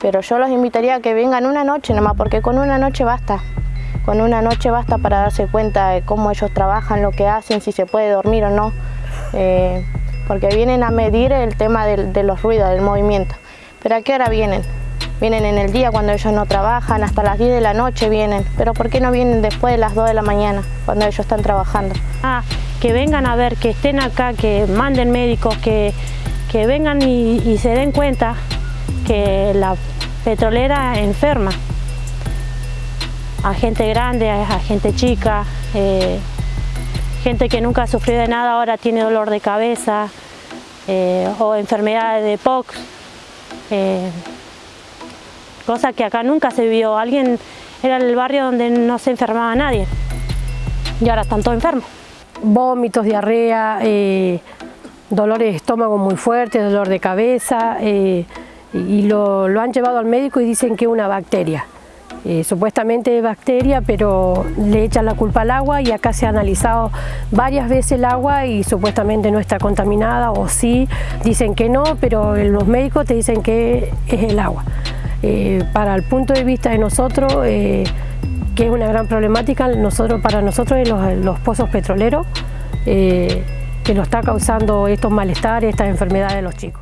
Pero yo los invitaría a que vengan una noche nomás, porque con una noche basta. Con una noche basta para darse cuenta de cómo ellos trabajan, lo que hacen, si se puede dormir o no. Eh, porque vienen a medir el tema de, los ruidos, del movimiento. Pero ¿a qué hora vienen? Vienen en el día cuando ellos no trabajan, hasta las 10 de la noche vienen. Pero ¿por qué no vienen después de las 2 de la mañana, cuando ellos están trabajando? Ah, que vengan a ver, que estén acá, que manden médicos, que, que vengan y se den cuenta que la petrolera enferma a gente grande, a gente chica, eh, gente que nunca ha sufrido de nada ahora tiene dolor de cabeza eh, o enfermedades de POX, eh, cosa que acá nunca se vio. Alguien era el barrio donde no se enfermaba nadie y ahora están todos enfermos. Vómitos, diarrea, eh, dolores de estómago muy fuertes, dolor de cabeza y lo, han llevado al médico y dicen que es una bacteria. Eh, supuestamente es bacteria, pero le echan la culpa al agua y acá se ha analizado varias veces el agua y supuestamente no está contaminada o sí, dicen que no, pero los médicos te dicen que es el agua. Eh, para el punto de vista de nosotros, eh, que es una gran problemática, nosotros, para nosotros es los, los pozos petroleros, que lo está causando estos malestares, estas enfermedades de los chicos.